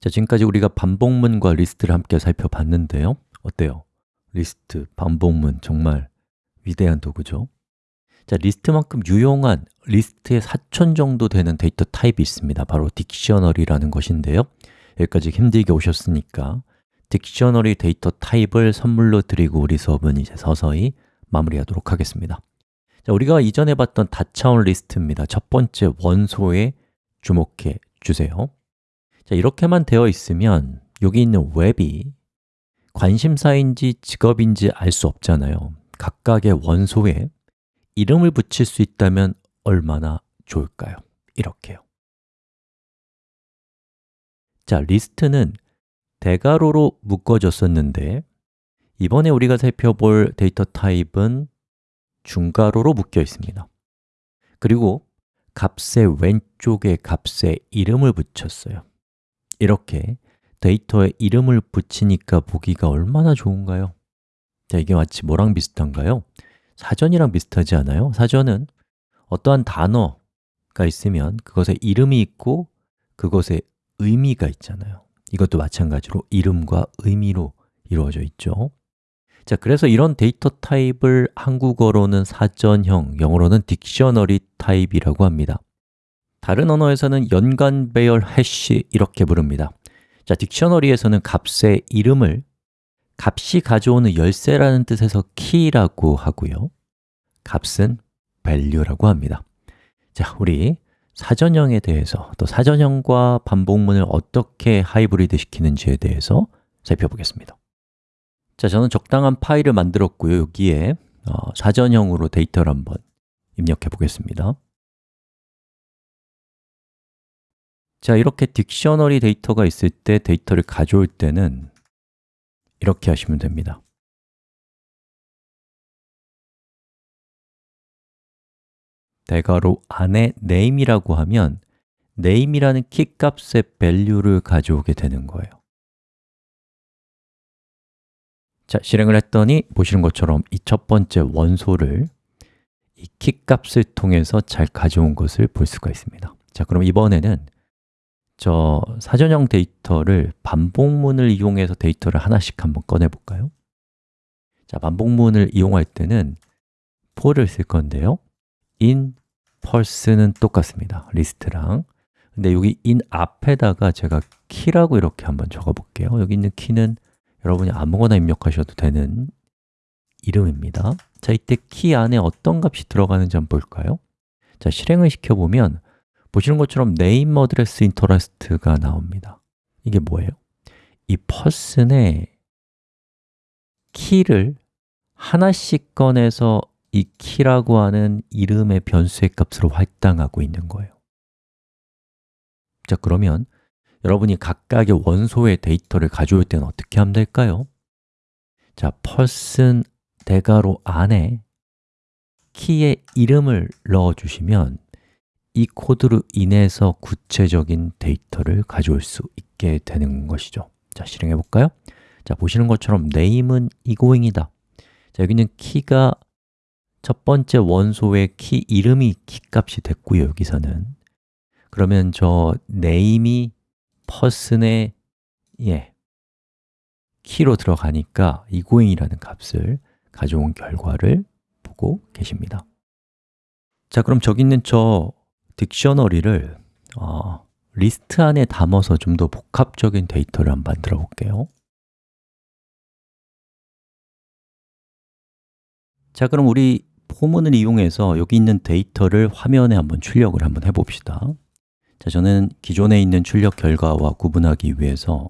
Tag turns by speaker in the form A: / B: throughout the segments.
A: 자, 지금까지 우리가 반복문과 리스트를 함께 살펴봤는데요. 어때요? 리스트, 반복문 정말 위대한 도구죠? 자, 리스트만큼 유용한 리스트의 사촌 정도 되는 데이터 타입이 있습니다. 바로 dictionary라는 것인데요. 여기까지 힘들게 오셨으니까 dictionary 데이터 타입을 선물로 드리고 우리 수업은 이제 서서히 마무리하도록 하겠습니다. 자, 우리가 이전에 봤던 다차원 리스트입니다. 첫 번째 원소에 주목해 주세요 자, 이렇게만 되어 있으면 여기 있는 웹이 관심사인지 직업인지 알 수 없잖아요. 각각의 원소에 이름을 붙일 수 있다면 얼마나 좋을까요? 이렇게요. 자, 리스트는 대괄호로 묶어졌었는데 이번에 우리가 살펴볼 데이터 타입은 중괄호로 묶여 있습니다. 그리고 값의 왼쪽에 값에 이름을 붙였어요 이렇게 데이터에 이름을 붙이니까 보기가 얼마나 좋은가요? 자, 이게 마치 뭐랑 비슷한가요? 사전이랑 비슷하지 않아요? 사전은 어떠한 단어가 있으면 그것에 이름이 있고 그것에 의미가 있잖아요 이것도 마찬가지로 이름과 의미로 이루어져 있죠 자, 그래서 이런 데이터 타입을 한국어로는 사전형, 영어로는 dictionary 타입이라고 합니다 다른 언어에서는 연관 배열 hash 이렇게 부릅니다. 자, dictionary에서는 값의 이름을 값이 가져오는 열쇠라는 뜻에서 key라고 하고요. 값은 value라고 합니다. 자, 우리 사전형에 대해서 또 사전형과 반복문을 어떻게 하이브리드 시키는지에 대해서 살펴보겠습니다. 자, 저는 적당한 파일을 만들었고요. 여기에 어, 사전형으로 데이터를 한번 입력해 보겠습니다 자, 이렇게 딕셔너리 데이터가 있을 때 데이터를 가져올 때는 이렇게 하시면 됩니다. 대괄호 안에 name이라고 하면 name이라는 키 값의 value를 가져오게 되는 거예요. 자, 실행을 했더니 보시는 것처럼 이 첫 번째 원소를 이 키 값을 통해서 잘 가져온 것을 볼 수가 있습니다. 자, 그럼 이번에는 저 사전형 데이터를 반복문을 이용해서 데이터를 하나씩 한번 꺼내 볼까요? 자, 반복문을 이용할 때는 for를 쓸 건데요. in person은 똑같습니다. 리스트랑. 근데 여기 in 앞에다가 제가 key라고 이렇게 한번 적어 볼게요. 여기 있는 key는 여러분이 아무거나 입력하셔도 되는 이름입니다. 자, 이때 키 안에 어떤 값이 들어가는지 한번 볼까요? 자, 실행을 시켜보면 보시는 것처럼 name address interest가 나옵니다 이게 뭐예요? 이 person의 키를 하나씩 꺼내서 이 키라고 하는 이름의 변수의 값으로 할당하고 있는 거예요 자, 그러면 여러분이 각각의 원소의 데이터를 가져올 때는 어떻게 하면 될까요? 자, person 대괄호 안에 키의 이름을 넣어주시면 이 코드로 인해서 구체적인 데이터를 가져올 수 있게 되는 것이죠. 자, 실행해 볼까요? 자, 보시는 것처럼 name은 egoing이다. 자, 여기는 키가 첫 번째 원소의 키 이름이 키값이 됐고요, 여기서는. 그러면 저 name이 person의 예, 키로 들어가니까 egoing이라는 값을 가져온 결과를 보고 계십니다. 자, 그럼 저기 있는 저 딕셔너리를 어, 리스트 안에 담아서 좀 더 복합적인 데이터를 한번 만들어 볼게요. 자, 그럼 우리 for문을 이용해서 여기 있는 데이터를 화면에 한번 출력을 한번 해봅시다. 자, 저는 기존에 있는 출력 결과와 구분하기 위해서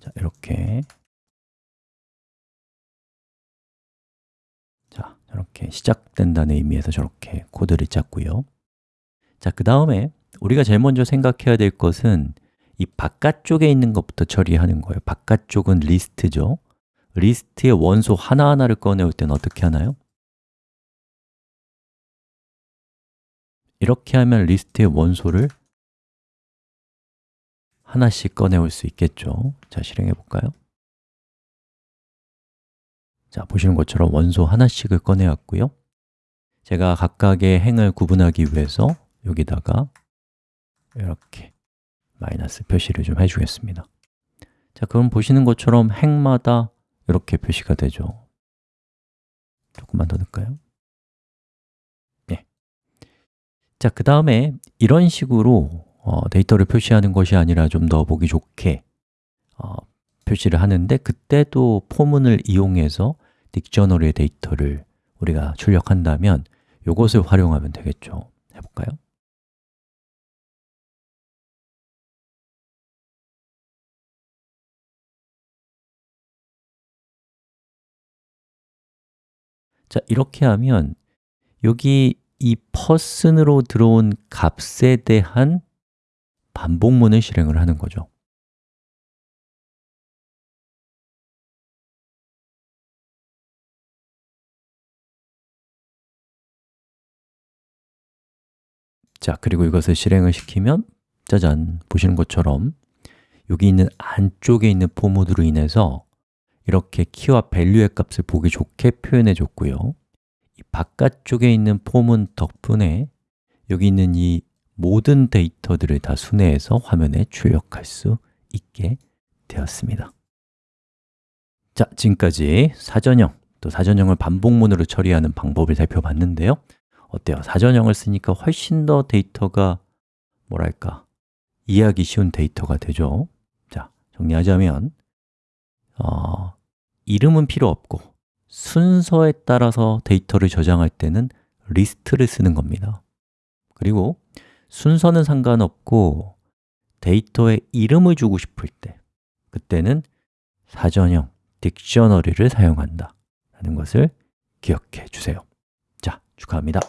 A: 자, 이렇게. 자, 이렇게 시작된다는 의미에서 저렇게 코드를 짰고요 자, 그 다음에 우리가 제일 먼저 생각해야 될 것은 이 바깥쪽에 있는 것부터 처리하는 거예요 바깥쪽은 리스트죠 리스트의 원소 하나하나를 꺼내올 때는 어떻게 하나요? 이렇게 하면 리스트의 원소를 하나씩 꺼내올 수 있겠죠 자, 실행해 볼까요? 자, 보시는 것처럼 원소 하나씩을 꺼내왔고요 제가 각각의 행을 구분하기 위해서 여기다가 이렇게 마이너스 표시를 좀 해주겠습니다 자, 그럼 보시는 것처럼 행마다 이렇게 표시가 되죠 조금만 더 넣을까요? 네. 자, 그 다음에 이런 식으로 어, 데이터를 표시하는 것이 아니라 좀 더 보기 좋게 어, 표시를 하는데 그때도 포문을 이용해서 딕셔너리의 데이터를 우리가 출력한다면 이것을 활용하면 되겠죠 해볼까요? 자, 이렇게 하면 여기 이 person으로 들어온 값에 대한 반복문을 실행을 하는 거죠. 자, 그리고 이것을 실행을 시키면 짜잔, 보시는 것처럼 여기 있는 안쪽에 있는 포모드로 인해서 이렇게 키와 밸류의 값을 보기 좋게 표현해 줬고요. 이 바깥쪽에 있는 폼은 덕분에 여기 있는 이 모든 데이터들을 다 순회해서 화면에 출력할 수 있게 되었습니다. 자, 지금까지 사전형, 또 사전형을 반복문으로 처리하는 방법을 살펴봤는데요. 어때요? 사전형을 쓰니까 훨씬 더 데이터가 뭐랄까 이해하기 쉬운 데이터가 되죠. 자, 정리하자면 어, 이름은 필요 없고 순서에 따라서 데이터를 저장할 때는 리스트를 쓰는 겁니다. 그리고 순서는 상관없고 데이터에 이름을 주고 싶을 때 그때는 사전형, dictionary를 사용한다 라는 것을 기억해 주세요. 자, 축하합니다